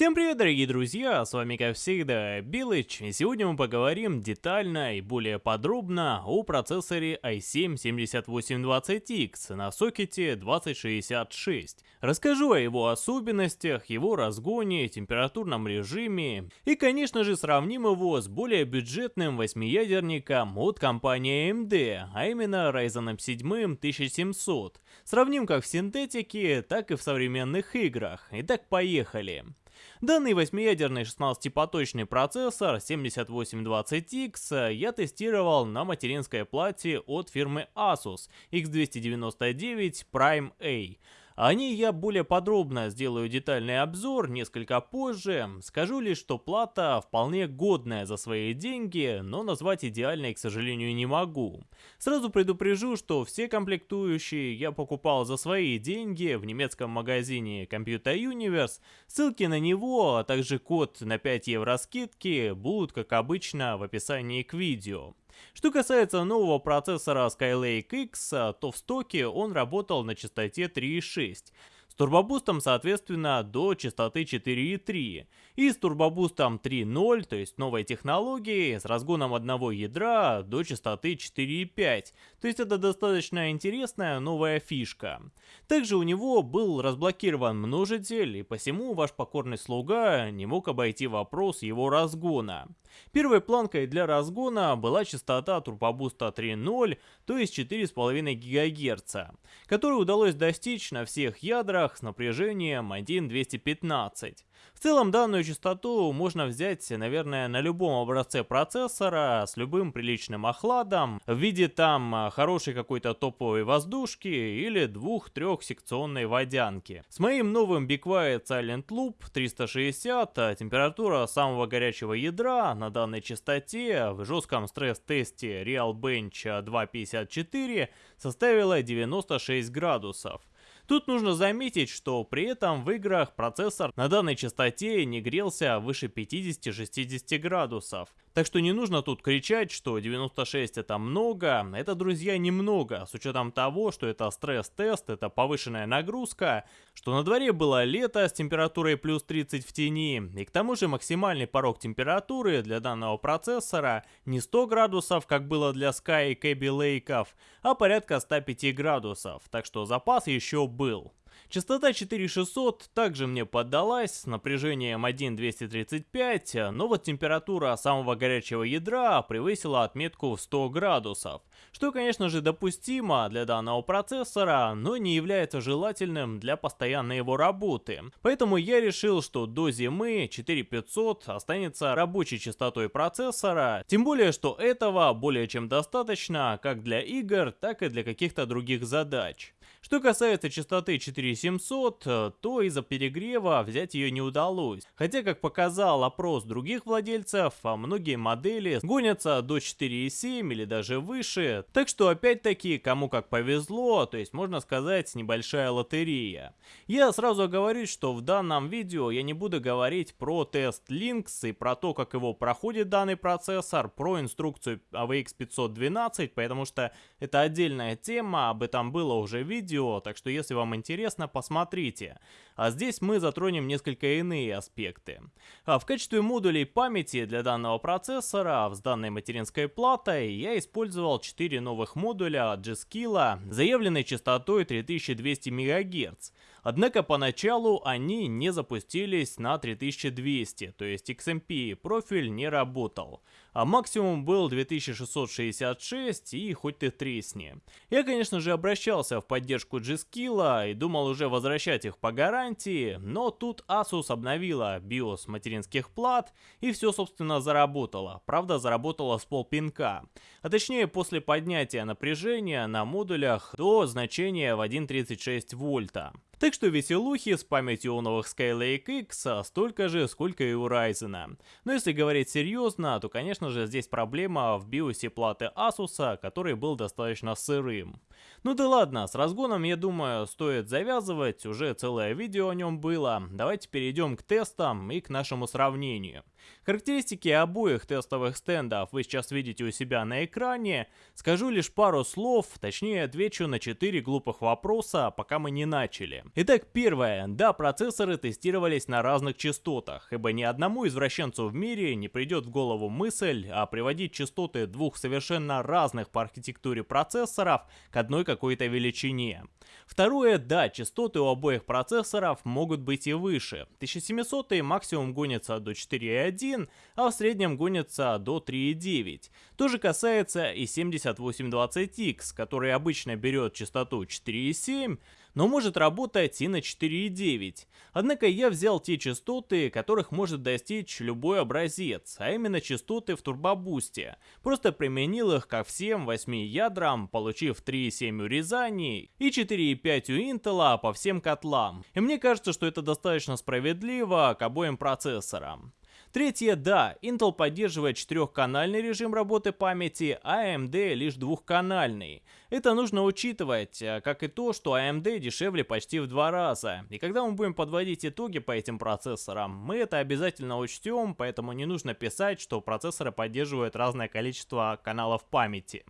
Всем привет, дорогие друзья, с вами как всегда Билыч, и сегодня мы поговорим детально и более подробно о процессоре i7-7820X на сокете 2066. Расскажу о его особенностях, его разгоне, температурном режиме и, конечно же, сравним его с более бюджетным восьмиядерником от компании AMD, а именно Ryzen 7 1700. Сравним как в синтетике, так и в современных играх. Итак, поехали. Данный восьмиядерный 16-поточный процессор 7820X я тестировал на материнской плате от фирмы Asus X299 Prime A. О ней я более подробно сделаю детальный обзор несколько позже. Скажу лишь, что плата вполне годная за свои деньги, но назвать идеальной, к сожалению, не могу. Сразу предупрежу, что все комплектующие я покупал за свои деньги в немецком магазине Computer Universe. Ссылки на него, а также код на 5 евро скидки будут, как обычно, в описании к видео. Что касается нового процессора Skylake X, то в стоке он работал на частоте 3.6 с турбобустом соответственно до частоты 4.3 и с турбобустом 3.0, то есть новой технологии, с разгоном одного ядра до частоты 4.5, то есть это достаточно интересная новая фишка. Также у него был разблокирован множитель и посему ваш покорный слуга не мог обойти вопрос его разгона. Первой планкой для разгона была частота турбобуста 3.0, то есть 4,5 ГГц, которую удалось достичь на всех ядрах с напряжением 1.215. В целом данную частоту можно взять, наверное, на любом образце процессора с любым приличным охладом, в виде там хорошей какой-то топовой воздушки или двух-трех секционной водянки. С моим новым Be Quiet Silent Loop 360 температура самого горячего ядра на данной частоте в жестком стресс-тесте Realbench 254 составила 96 градусов. Тут нужно заметить, что при этом в играх процессор на данной частоте не грелся выше 50-60 градусов. Так что не нужно тут кричать, что 96 это много. Это, друзья, немного, с учетом того, что это стресс-тест, это повышенная нагрузка, что на дворе было лето с температурой плюс 30 в тени, и к тому же максимальный порог температуры для данного процессора не 100 градусов, как было для Sky и Kaby Lake, а порядка 105 градусов, так что запас еще был. Частота 4600 также мне поддалась с напряжением 1,235, но вот температура самого горячего ядра превысила отметку в 100 градусов, что конечно же допустимо для данного процессора, но не является желательным для постоянной его работы. Поэтому я решил, что до зимы 4500 останется рабочей частотой процессора, тем более что этого более чем достаточно как для игр, так и для каких-то других задач. Что касается частоты 4700, э, то из-за перегрева взять ее не удалось. Хотя, как показал опрос других владельцев, а многие модели гонятся до 4,7 или даже выше. Так что опять-таки, кому как повезло, то есть можно сказать небольшая лотерея. Я сразу говорю, что в данном видео я не буду говорить про тест Lynx и про то, как его проходит данный процессор, про инструкцию AVX 512, потому что это отдельная тема, об этом было уже видео видео, так что если вам интересно, посмотрите. А здесь мы затронем несколько иные аспекты. А в качестве модулей памяти для данного процессора с данной материнской платой я использовал 4 новых модуля от G-Skill заявленной частотой 3200 МГц. Однако поначалу они не запустились на 3200, то есть XMP профиль не работал. А максимум был 2666 и хоть ты тресни. Я конечно же обращался в поддержку G-Skill и думал уже возвращать их по гарантии, но тут Asus обновила BIOS материнских плат и все собственно заработало. Правда заработало с полпинка. А точнее после поднятия напряжения на модулях до значения в 1.36 вольта. Так что веселухи с памятью у новых Skylake X столько же, сколько и у Ryzen. Но если говорить серьезно, то конечно же здесь проблема в биосе платы Asus, который был достаточно сырым. Ну да ладно, с разгоном я думаю стоит завязывать, уже целое видео о нем было. Давайте перейдем к тестам и к нашему сравнению. Характеристики обоих тестовых стендов вы сейчас видите у себя на экране. Скажу лишь пару слов, точнее отвечу на 4 глупых вопроса, пока мы не начали. Итак, первое. Да, процессоры тестировались на разных частотах, ибо ни одному извращенцу в мире не придет в голову мысль а приводить частоты двух совершенно разных по архитектуре процессоров к одной какой-то величине. Второе, да, частоты у обоих процессоров могут быть и выше. 1700 максимум гонится до 4.1, а в среднем гонится до 3.9. То же касается и 7820X, который обычно берет частоту 4.7, но может работать и на 4.9. Однако я взял те частоты, которых может достичь любой образец, а именно частоты в турбобусте. Просто применил их ко всем 8 ядрам, получив 3.7 урезаний и 4.5 у Intel по всем котлам. И мне кажется, что это достаточно справедливо к обоим процессорам. Третье, да, Intel поддерживает четырехканальный режим работы памяти, а AMD лишь двухканальный. Это нужно учитывать, э, как и то, что AMD дешевле почти в два раза. И когда мы будем подводить итоги по этим процессорам, мы это обязательно учтем, поэтому не нужно писать, что процессоры поддерживают разное количество каналов памяти.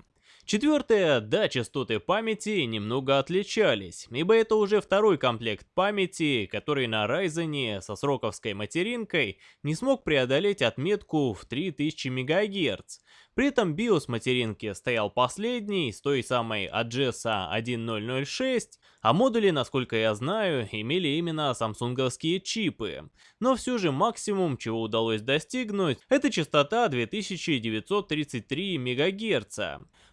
Четвертое, да, частоты памяти немного отличались, ибо это уже второй комплект памяти, который на Ryzen со сроковской материнкой не смог преодолеть отметку в 3000 МГц. При этом BIOS материнки стоял последний, с той самой AGESA 1006, а модули, насколько я знаю, имели именно самсунговские чипы. Но все же максимум, чего удалось достигнуть, это частота 2933 МГц.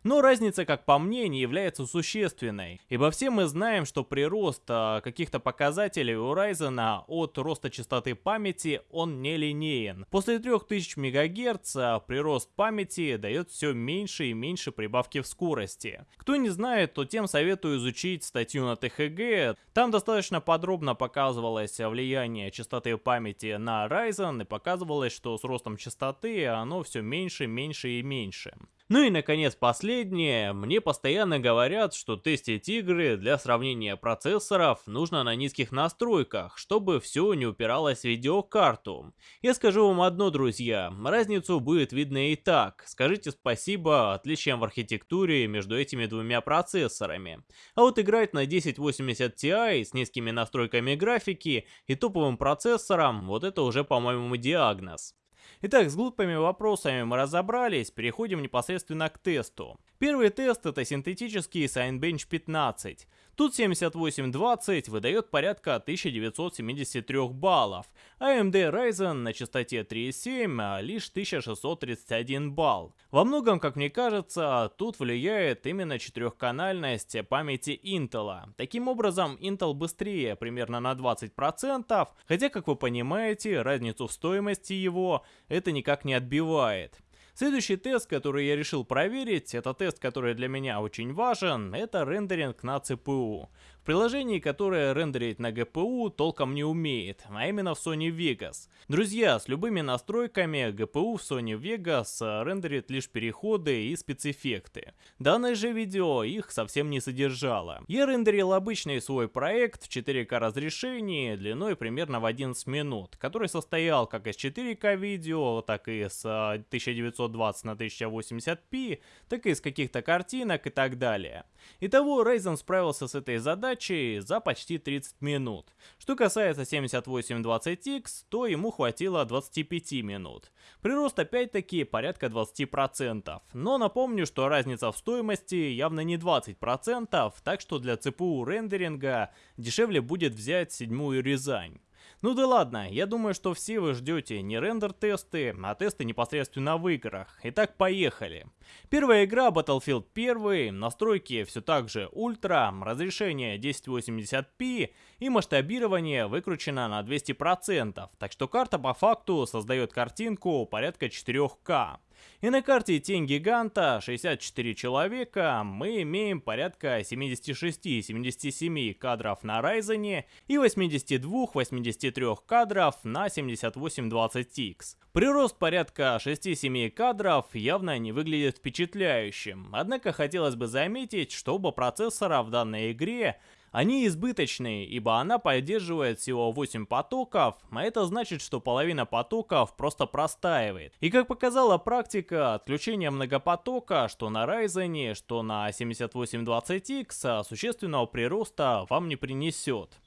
Но разница, как по мне, не является существенной, ибо все мы знаем, что прирост а, каких-то показателей у Ryzen от роста частоты памяти он не линеен. После 3000 МГц а, прирост памяти дает все меньше и меньше прибавки в скорости. Кто не знает, то тем советую изучить статью на ТХГ. Там достаточно подробно показывалось влияние частоты памяти на Ryzen и показывалось, что с ростом частоты оно все меньше, меньше и меньше. Ну и наконец последнее, мне постоянно говорят, что тестить игры для сравнения процессоров нужно на низких настройках, чтобы все не упиралось в видеокарту. Я скажу вам одно, друзья, разницу будет видно и так, скажите спасибо отличиям в архитектуре между этими двумя процессорами. А вот играть на 1080 Ti с низкими настройками графики и топовым процессором, вот это уже по-моему диагноз. Итак, с глупыми вопросами мы разобрались, переходим непосредственно к тесту. Первый тест это синтетический Signbench 15. Тут 7820 выдает порядка 1973 баллов, а AMD Ryzen на частоте 3.7 а лишь 1631 балл. Во многом, как мне кажется, тут влияет именно четырехканальность памяти Intel. Таким образом, Intel быстрее примерно на 20%, хотя, как вы понимаете, разницу в стоимости его это никак не отбивает. Следующий тест, который я решил проверить, это тест, который для меня очень важен, это рендеринг на CPU приложении, которое рендерить на GPU толком не умеет, а именно в Sony Vegas. Друзья, с любыми настройками GPU в Sony Vegas рендерит лишь переходы и спецэффекты. Данное же видео их совсем не содержало. Я рендерил обычный свой проект в 4К разрешении длиной примерно в 11 минут, который состоял как из 4К видео, так и с 1920 на 1080p, так и из каких-то картинок и так далее. Итого Ryzen справился с этой задачей задачей за почти 30 минут. Что касается 7820X, то ему хватило 25 минут. Прирост опять-таки порядка 20%, но напомню, что разница в стоимости явно не 20%, так что для CPU рендеринга дешевле будет взять седьмую Рязань. Ну да ладно, я думаю, что все вы ждете не рендер-тесты, а тесты непосредственно в играх. Итак, поехали. Первая игра Battlefield 1, настройки все так же ультра, разрешение 1080p и масштабирование выкручено на 200%, так что карта по факту создает картинку порядка 4К. И на карте Тень Гиганта 64 человека мы имеем порядка 76-77 кадров на Ryzen и 82-83 кадров на 7820X. Прирост порядка 6-7 кадров явно не выглядит впечатляющим, однако хотелось бы заметить, что оба процессора в данной игре они избыточные, ибо она поддерживает всего 8 потоков, а это значит, что половина потоков просто простаивает. И как показала практика, отключение многопотока, что на Ryzen, что на 7820X, существенного прироста вам не принесет.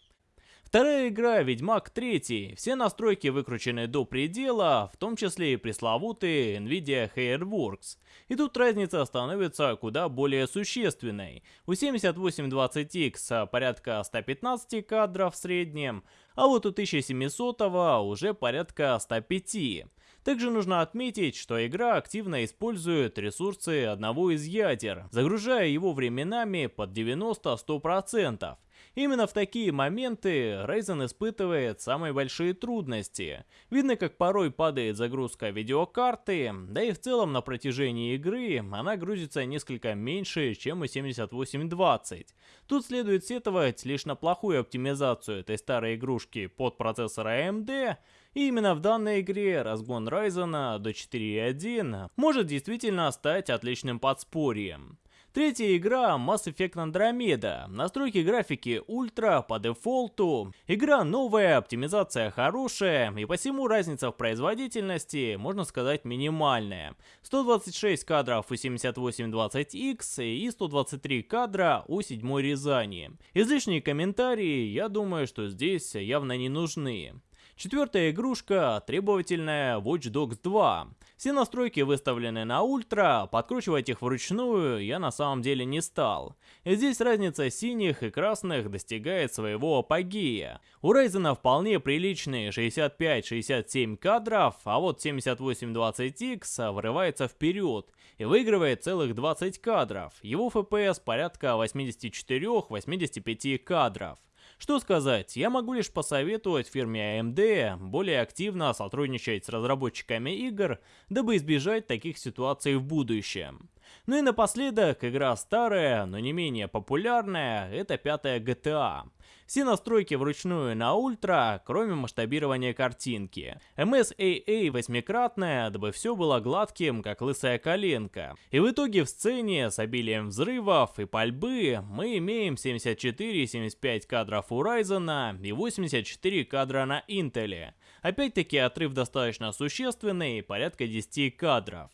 Вторая игра Ведьмак 3. Все настройки выкручены до предела, в том числе и пресловутый Nvidia Hairworks. И тут разница становится куда более существенной. У 7820X порядка 115 кадров в среднем, а вот у 1700 уже порядка 105. Также нужно отметить, что игра активно использует ресурсы одного из ядер, загружая его временами под 90-100%. Именно в такие моменты Ryzen испытывает самые большие трудности. Видно, как порой падает загрузка видеокарты, да и в целом на протяжении игры она грузится несколько меньше, чем у 7820. Тут следует сетовать лишь на плохую оптимизацию этой старой игрушки под процессор AMD, и именно в данной игре разгон Ryzen до 4.1 может действительно стать отличным подспорьем. Третья игра Mass Effect Andromeda. Настройки графики ультра по дефолту. Игра новая, оптимизация хорошая, и посему разница в производительности, можно сказать, минимальная. 126 кадров у 7820X и 123 кадра у 7 Рязани. Излишние комментарии, я думаю, что здесь явно не нужны. Четвертая игрушка – требовательная Watch Dogs 2. Все настройки выставлены на ультра, подкручивать их вручную я на самом деле не стал. Здесь разница синих и красных достигает своего апогея. У Ryzen вполне приличные 65-67 кадров, а вот 7820X врывается вперед и выигрывает целых 20 кадров. Его FPS порядка 84-85 кадров. Что сказать, я могу лишь посоветовать фирме AMD более активно сотрудничать с разработчиками игр, дабы избежать таких ситуаций в будущем. Ну и напоследок, игра старая, но не менее популярная, это пятая GTA. Все настройки вручную на ультра, кроме масштабирования картинки. MSAA восьмикратная, дабы все было гладким, как лысая коленка. И в итоге в сцене с обилием взрывов и пальбы мы имеем 74-75 кадров у Ryzen и 84 кадра на Intel. Опять-таки отрыв достаточно существенный, порядка 10 кадров.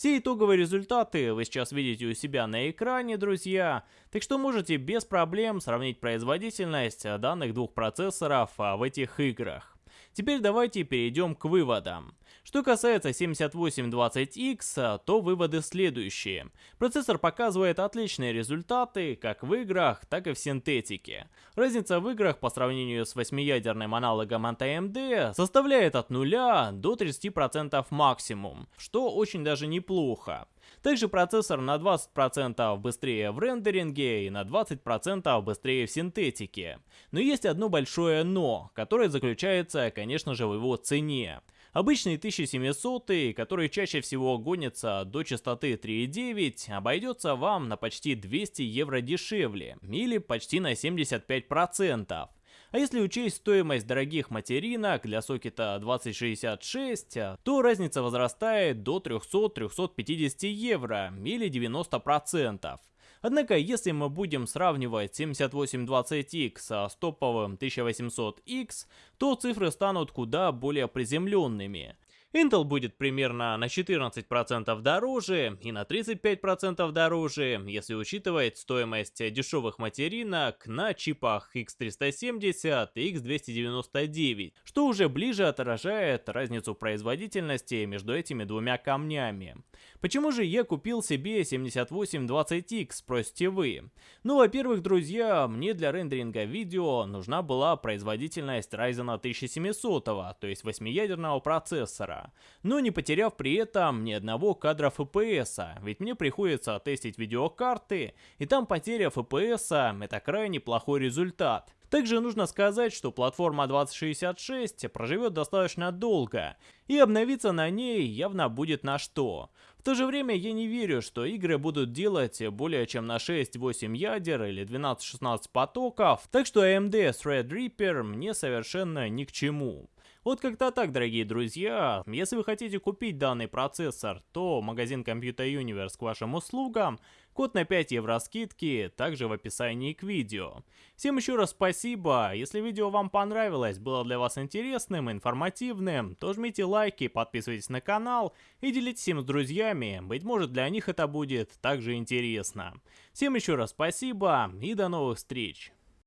Все итоговые результаты вы сейчас видите у себя на экране, друзья, так что можете без проблем сравнить производительность данных двух процессоров а, в этих играх. Теперь давайте перейдем к выводам. Что касается 7820X, то выводы следующие. Процессор показывает отличные результаты как в играх, так и в синтетике. Разница в играх по сравнению с 8-ядерным аналогом от AMD составляет от 0 до 30% максимум, что очень даже неплохо. Также процессор на 20% быстрее в рендеринге и на 20% быстрее в синтетике. Но есть одно большое но, которое заключается, конечно же, в его цене. Обычный 1700, который чаще всего гонится до частоты 3.9, обойдется вам на почти 200 евро дешевле, или почти на 75%. А если учесть стоимость дорогих материнок для сокета 2066, то разница возрастает до 300-350 евро или 90%. Однако, если мы будем сравнивать 7820X с топовым 1800X, то цифры станут куда более приземленными. Intel будет примерно на 14% дороже и на 35% дороже, если учитывать стоимость дешевых материнок на чипах X370 и X299, что уже ближе отражает разницу производительности между этими двумя камнями. Почему же я купил себе 7820X, спросите вы? Ну, во-первых, друзья, мне для рендеринга видео нужна была производительность Ryzen 1700, то есть 8-ядерного процессора но не потеряв при этом ни одного кадра FPS, ведь мне приходится тестить видеокарты, и там потеря FPS это крайне плохой результат. Также нужно сказать, что платформа 2066 проживет достаточно долго, и обновиться на ней явно будет на что. В то же время я не верю, что игры будут делать более чем на 6-8 ядер или 12-16 потоков, так что AMD Threadripper мне совершенно ни к чему. Вот как-то так, дорогие друзья. Если вы хотите купить данный процессор, то магазин Computer Universe к вашим услугам. Код на 5 евро скидки также в описании к видео. Всем еще раз спасибо. Если видео вам понравилось, было для вас интересным, информативным, то жмите лайки, подписывайтесь на канал и делитесь им с друзьями. Быть может для них это будет также интересно. Всем еще раз спасибо и до новых встреч.